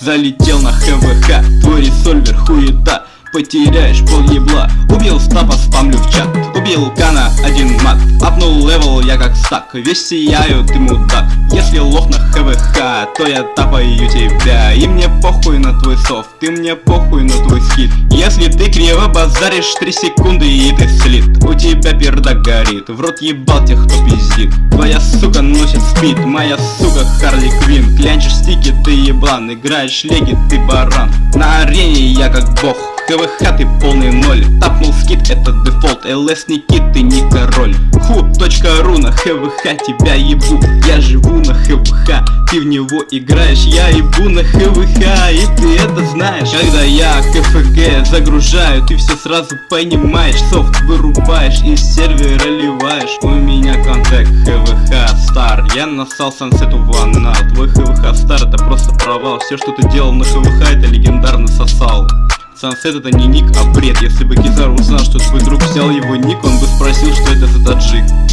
Залетел на ХВХ, твой ресольвер хуета Потеряешь пол ебла. Убил с тапа, спамлю в чат Убил Кана, один мат. Апнул левел, я как стак Весь сияю, ты мудак Если лох на ХВХ, то я тапаю тебя. И мне похуй на твой софт, ты мне похуй на твой скид Если ты криво базаришь 3 секунды и ты слит. У тебя пердак горит, в рот ебал тех, кто пиздит. Твоя сука носит спид, моя сука Харли Квин Клянчишь стики, ты еблан, играешь леги, ты баран. На арене я как бог КВХ ты полный ноль. Тапнул скид, это дефолт ЛС не кит, ты не король Ху.ру на ХВХ тебя ебу. Я живу на ХВХ Ты в него играешь, я ебу на ХВХ И ты это знаешь. Когда я КФГ загружаю Ты все сразу понимаешь. Софт вырубаешь и сервера ливаешь. У меня контакт Я насал сансету ванна Твой ХВХ стар это просто провал. Все что ты делал на ХВХ это легендарно сосал. Сансет это не ник, а бред. Если бы Кизару узнал, что твой друг взял его ник Он бы спросил, что это за таджик